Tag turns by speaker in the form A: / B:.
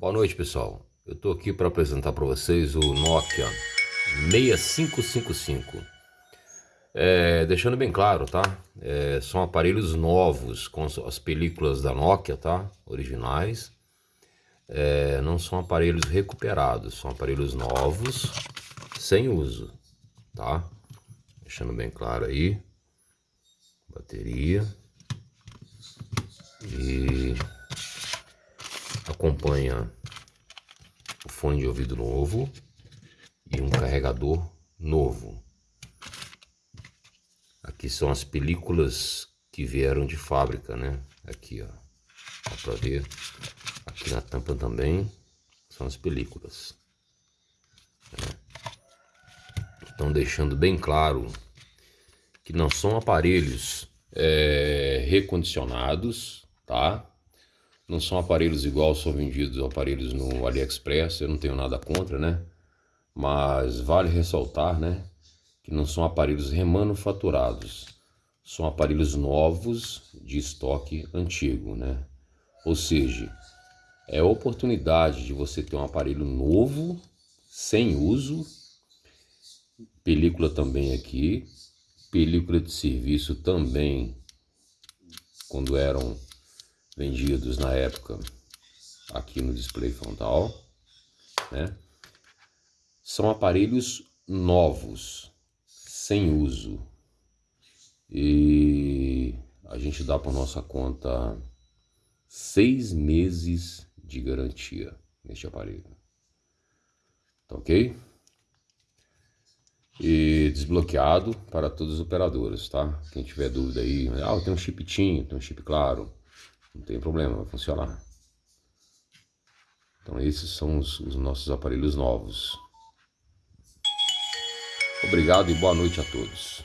A: Boa noite pessoal, eu estou aqui para apresentar para vocês o Nokia 6555 é, Deixando bem claro, tá? É, são aparelhos novos com as películas da Nokia, tá? Originais é, Não são aparelhos recuperados, são aparelhos novos sem uso, tá? Deixando bem claro aí Bateria E acompanha o fone de ouvido novo e um carregador novo. Aqui são as películas que vieram de fábrica, né? Aqui, ó. Dá pra ver. Aqui na tampa também são as películas. Estão deixando bem claro que não são aparelhos é, recondicionados, tá? Não são aparelhos igual são vendidos aparelhos no AliExpress, eu não tenho nada contra, né? Mas vale ressaltar, né? Que não são aparelhos remanufaturados. São aparelhos novos de estoque antigo, né? Ou seja, é a oportunidade de você ter um aparelho novo, sem uso, película também aqui, película de serviço também, quando eram vendidos na época aqui no display frontal, né? São aparelhos novos, sem uso. E a gente dá para nossa conta seis meses de garantia neste aparelho. Tá ok? E desbloqueado para todos os operadores, tá? Quem tiver dúvida aí, ah, tem um chip TIM, tem um chip claro, não tem problema, vai funcionar. Então esses são os, os nossos aparelhos novos. Obrigado e boa noite a todos.